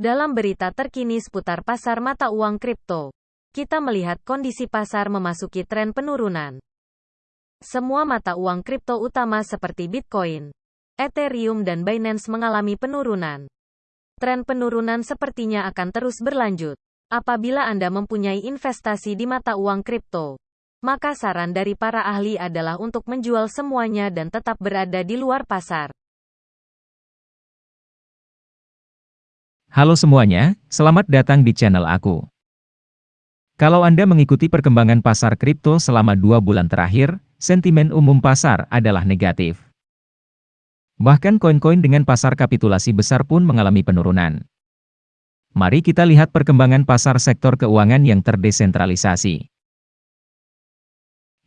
Dalam berita terkini seputar pasar mata uang kripto, kita melihat kondisi pasar memasuki tren penurunan. Semua mata uang kripto utama seperti Bitcoin, Ethereum dan Binance mengalami penurunan. Tren penurunan sepertinya akan terus berlanjut. Apabila Anda mempunyai investasi di mata uang kripto, maka saran dari para ahli adalah untuk menjual semuanya dan tetap berada di luar pasar. Halo semuanya, selamat datang di channel aku. Kalau Anda mengikuti perkembangan pasar kripto selama dua bulan terakhir, sentimen umum pasar adalah negatif. Bahkan koin-koin dengan pasar kapitulasi besar pun mengalami penurunan. Mari kita lihat perkembangan pasar sektor keuangan yang terdesentralisasi.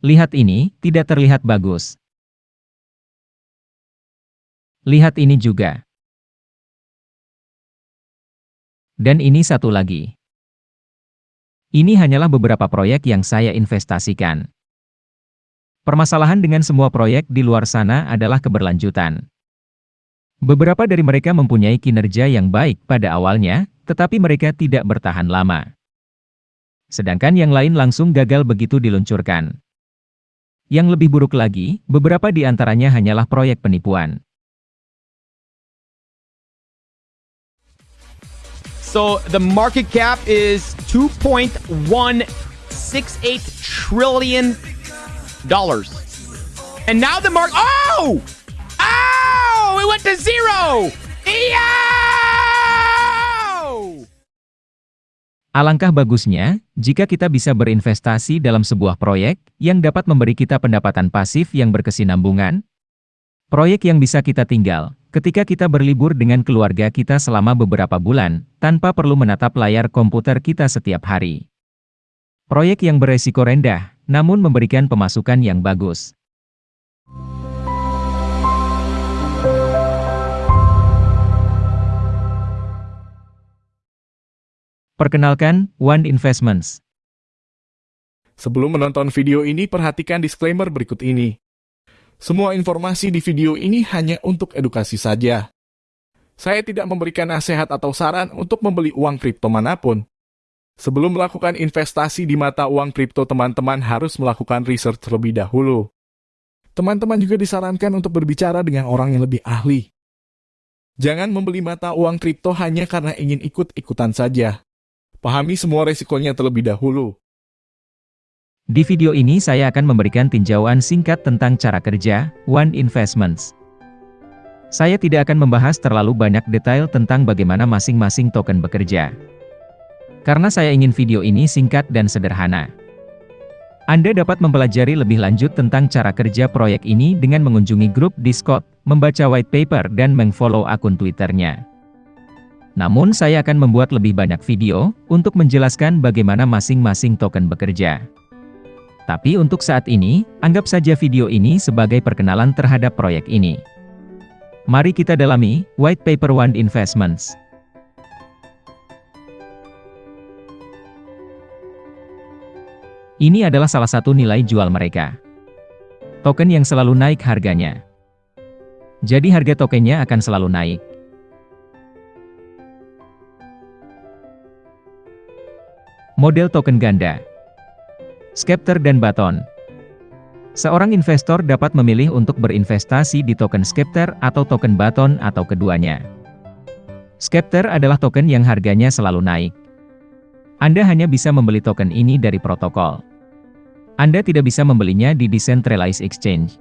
Lihat ini, tidak terlihat bagus. Lihat ini juga. Dan ini satu lagi. Ini hanyalah beberapa proyek yang saya investasikan. Permasalahan dengan semua proyek di luar sana adalah keberlanjutan. Beberapa dari mereka mempunyai kinerja yang baik pada awalnya, tetapi mereka tidak bertahan lama. Sedangkan yang lain langsung gagal begitu diluncurkan. Yang lebih buruk lagi, beberapa di antaranya hanyalah proyek penipuan. So the market cap is 2.168 trillion dollars. And now the mark Oh! Oh! It went to zero! Yo! Alangkah bagusnya, jika kita bisa berinvestasi dalam sebuah proyek yang dapat memberi kita pendapatan pasif yang berkesinambungan, proyek yang bisa kita tinggal, Ketika kita berlibur dengan keluarga kita selama beberapa bulan, tanpa perlu menatap layar komputer kita setiap hari. Proyek yang beresiko rendah, namun memberikan pemasukan yang bagus. Perkenalkan, One Investments. Sebelum menonton video ini, perhatikan disclaimer berikut ini. Semua informasi di video ini hanya untuk edukasi saja. Saya tidak memberikan nasihat atau saran untuk membeli uang kripto mana pun. Sebelum melakukan investasi di mata uang kripto, teman-teman harus melakukan research terlebih dahulu. Teman-teman juga disarankan untuk berbicara dengan orang yang lebih ahli. Jangan membeli mata uang kripto hanya karena ingin ikut-ikutan saja. Pahami semua resikonya terlebih dahulu. Di video ini saya akan memberikan tinjauan singkat tentang cara kerja One Investments. Saya tidak akan membahas terlalu banyak detail tentang bagaimana masing-masing token bekerja. Karena saya ingin video ini singkat dan sederhana. Anda dapat mempelajari lebih lanjut tentang cara kerja proyek ini dengan mengunjungi grup Discord, membaca white paper dan mengfollow akun Twitternya. Namun saya akan membuat lebih banyak video, untuk menjelaskan bagaimana masing-masing token bekerja. Tapi untuk saat ini, anggap saja video ini sebagai perkenalan terhadap proyek ini. Mari kita dalami, White Paper One Investments. Ini adalah salah satu nilai jual mereka. Token yang selalu naik harganya. Jadi harga tokennya akan selalu naik. Model token ganda Skepter dan Baton Seorang investor dapat memilih untuk berinvestasi di token Skepter atau token Baton atau keduanya. Skepter adalah token yang harganya selalu naik. Anda hanya bisa membeli token ini dari protokol. Anda tidak bisa membelinya di decentralized exchange.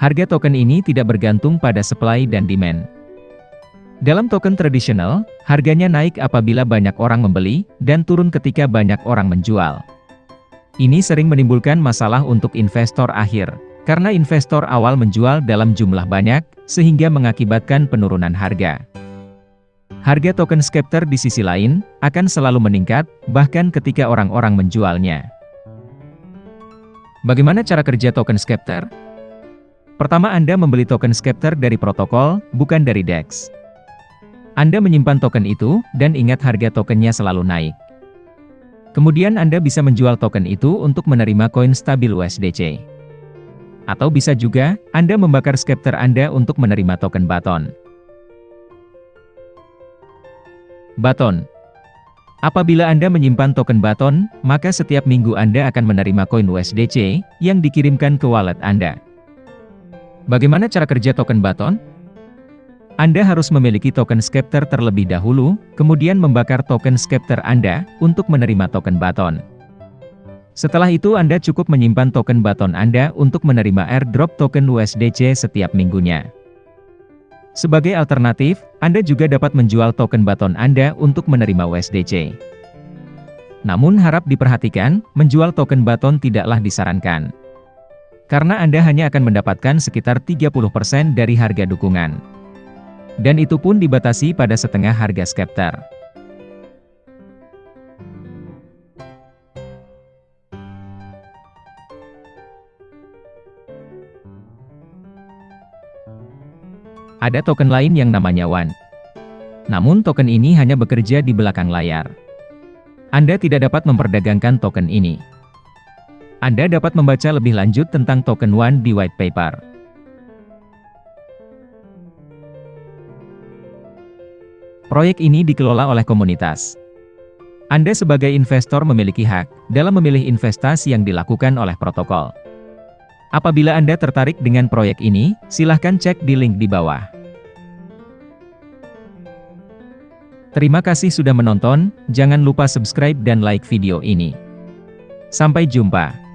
Harga token ini tidak bergantung pada supply dan demand. Dalam token tradisional, harganya naik apabila banyak orang membeli, dan turun ketika banyak orang menjual. Ini sering menimbulkan masalah untuk investor akhir, karena investor awal menjual dalam jumlah banyak, sehingga mengakibatkan penurunan harga. Harga token Scepter di sisi lain, akan selalu meningkat, bahkan ketika orang-orang menjualnya. Bagaimana cara kerja token Scepter? Pertama Anda membeli token Scepter dari protokol, bukan dari DEX. Anda menyimpan token itu, dan ingat harga tokennya selalu naik. Kemudian Anda bisa menjual token itu untuk menerima koin stabil USDC. Atau bisa juga, Anda membakar Scepter Anda untuk menerima token Baton. Baton Apabila Anda menyimpan token Baton, maka setiap minggu Anda akan menerima koin USDC yang dikirimkan ke wallet Anda. Bagaimana cara kerja token Baton? Anda harus memiliki token Scepter terlebih dahulu, kemudian membakar token Scepter Anda untuk menerima token Baton. Setelah itu Anda cukup menyimpan token Baton Anda untuk menerima airdrop token USDC setiap minggunya. Sebagai alternatif, Anda juga dapat menjual token Baton Anda untuk menerima USDC. Namun harap diperhatikan, menjual token Baton tidaklah disarankan. Karena Anda hanya akan mendapatkan sekitar 30% dari harga dukungan. Dan itu pun dibatasi pada setengah harga Skepter. Ada token lain yang namanya WAN. Namun token ini hanya bekerja di belakang layar. Anda tidak dapat memperdagangkan token ini. Anda dapat membaca lebih lanjut tentang token WAN di white paper. Proyek ini dikelola oleh komunitas. Anda sebagai investor memiliki hak dalam memilih investasi yang dilakukan oleh protokol. Apabila Anda tertarik dengan proyek ini, silahkan cek di link di bawah. Terima kasih sudah menonton, jangan lupa subscribe dan like video ini. Sampai jumpa.